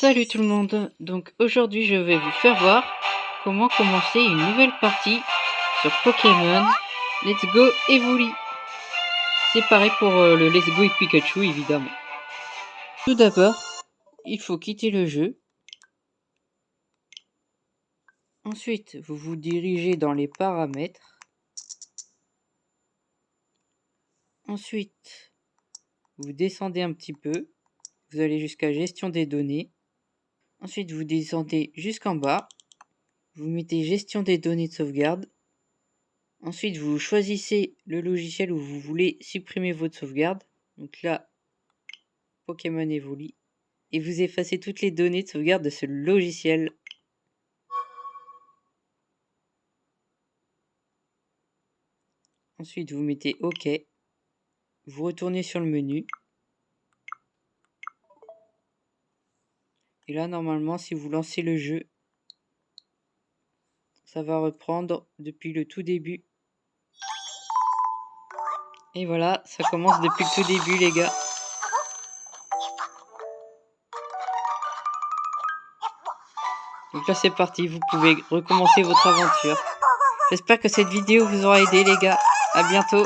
Salut tout le monde, donc aujourd'hui je vais vous faire voir comment commencer une nouvelle partie sur Pokémon Let's Go Evoli. C'est pareil pour euh, le Let's Go et Pikachu évidemment. Tout d'abord, il faut quitter le jeu. Ensuite, vous vous dirigez dans les paramètres. Ensuite, vous descendez un petit peu. Vous allez jusqu'à gestion des données. Ensuite, vous descendez jusqu'en bas. Vous mettez gestion des données de sauvegarde. Ensuite, vous choisissez le logiciel où vous voulez supprimer votre sauvegarde. Donc là, Pokémon Evoli. Et vous effacez toutes les données de sauvegarde de ce logiciel. Ensuite, vous mettez OK. Vous retournez sur le menu. Et là, normalement, si vous lancez le jeu, ça va reprendre depuis le tout début. Et voilà, ça commence depuis le tout début, les gars. Donc là, c'est parti, vous pouvez recommencer votre aventure. J'espère que cette vidéo vous aura aidé, les gars. À bientôt